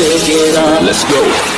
Let's go.